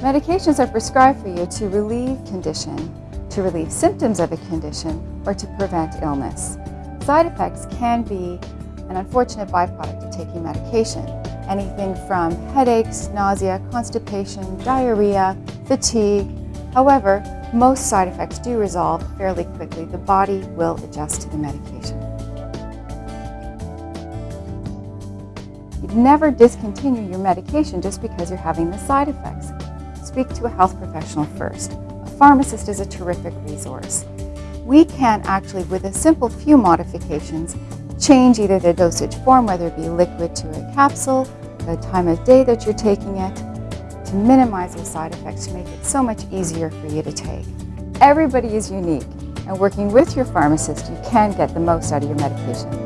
Medications are prescribed for you to relieve condition, to relieve symptoms of a condition, or to prevent illness. Side effects can be an unfortunate byproduct of taking medication. Anything from headaches, nausea, constipation, diarrhea, fatigue. However, most side effects do resolve fairly quickly. The body will adjust to the medication. You'd never discontinue your medication just because you're having the side effects. Speak to a health professional first. A pharmacist is a terrific resource. We can actually, with a simple few modifications, change either the dosage form, whether it be liquid to a capsule, the time of day that you're taking it, to minimize those side effects to make it so much easier for you to take. Everybody is unique, and working with your pharmacist, you can get the most out of your medication.